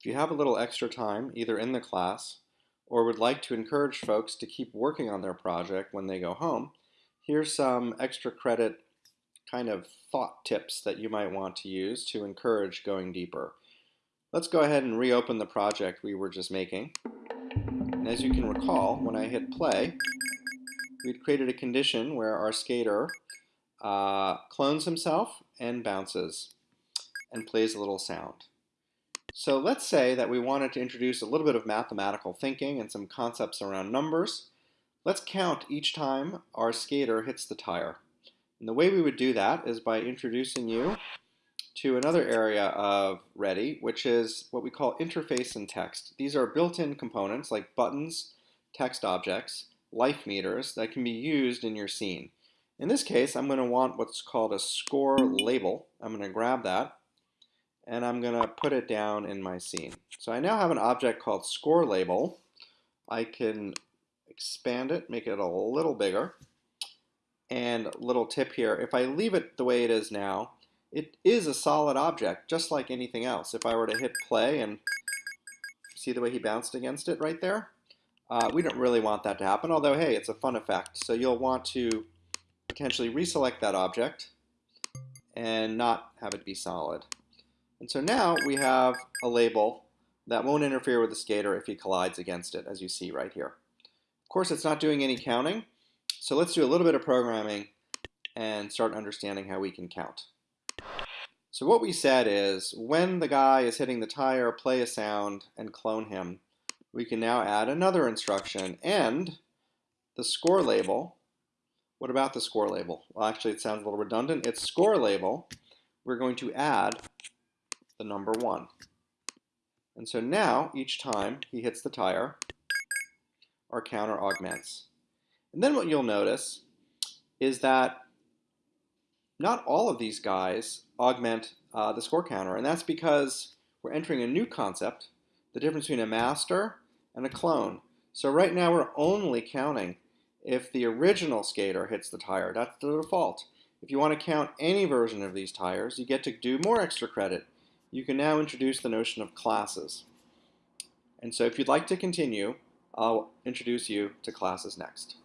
If you have a little extra time, either in the class or would like to encourage folks to keep working on their project when they go home, here's some extra credit kind of thought tips that you might want to use to encourage going deeper. Let's go ahead and reopen the project we were just making. And as you can recall, when I hit play, we'd created a condition where our skater uh, clones himself and bounces and plays a little sound. So let's say that we wanted to introduce a little bit of mathematical thinking and some concepts around numbers. Let's count each time our skater hits the tire. And the way we would do that is by introducing you to another area of Ready, which is what we call interface and text. These are built-in components like buttons, text objects, life meters that can be used in your scene. In this case, I'm going to want what's called a score label. I'm going to grab that and I'm going to put it down in my scene. So I now have an object called score label. I can expand it, make it a little bigger. And little tip here, if I leave it the way it is now, it is a solid object, just like anything else. If I were to hit play and see the way he bounced against it right there, uh, we don't really want that to happen, although hey, it's a fun effect. So you'll want to potentially reselect that object and not have it be solid. And so now we have a label that won't interfere with the skater if he collides against it, as you see right here. Of course, it's not doing any counting, so let's do a little bit of programming and start understanding how we can count. So what we said is, when the guy is hitting the tire, play a sound, and clone him, we can now add another instruction, and the score label. What about the score label? Well, actually, it sounds a little redundant. It's score label. We're going to add the number 1. And so now, each time he hits the tire, our counter augments. And then what you'll notice is that not all of these guys augment uh, the score counter, and that's because we're entering a new concept, the difference between a master and a clone. So right now we're only counting if the original skater hits the tire. That's the default. If you want to count any version of these tires, you get to do more extra credit you can now introduce the notion of classes. And so if you'd like to continue, I'll introduce you to classes next.